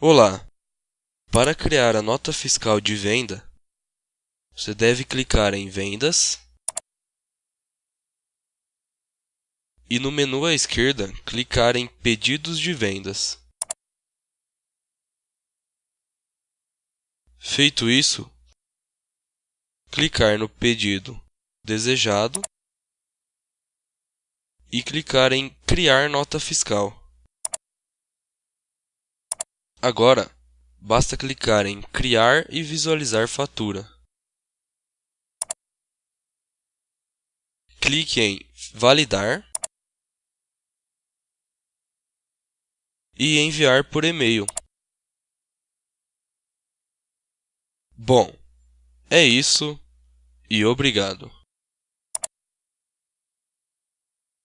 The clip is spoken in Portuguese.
Olá! Para criar a nota fiscal de venda, você deve clicar em Vendas e no menu à esquerda clicar em Pedidos de vendas. Feito isso, clicar no pedido desejado e clicar em Criar nota fiscal. Agora, basta clicar em Criar e visualizar fatura. Clique em Validar e enviar por e-mail. Bom, é isso e obrigado.